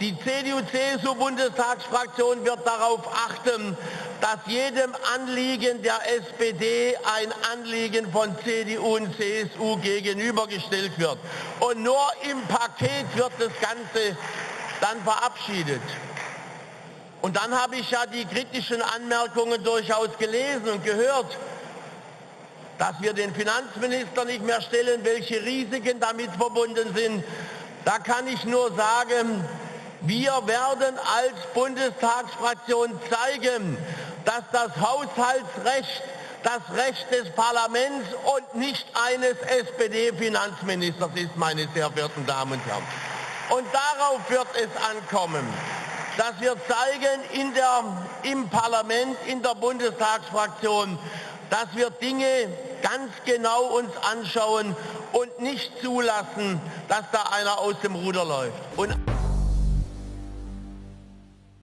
Die CDU-CSU-Bundestagsfraktion wird darauf achten, dass jedem Anliegen der SPD ein Anliegen von CDU und CSU gegenübergestellt wird. Und nur im Paket wird das Ganze dann verabschiedet. Und dann habe ich ja die kritischen Anmerkungen durchaus gelesen und gehört, dass wir den Finanzminister nicht mehr stellen, welche Risiken damit verbunden sind. Da kann ich nur sagen, wir werden als Bundestagsfraktion zeigen, dass das Haushaltsrecht das Recht des Parlaments und nicht eines SPD-Finanzministers ist, meine sehr verehrten Damen und Herren. Und darauf wird es ankommen, dass wir zeigen in der, im Parlament, in der Bundestagsfraktion, dass wir Dinge ganz genau uns anschauen und nicht zulassen, dass da einer aus dem Ruder läuft. Und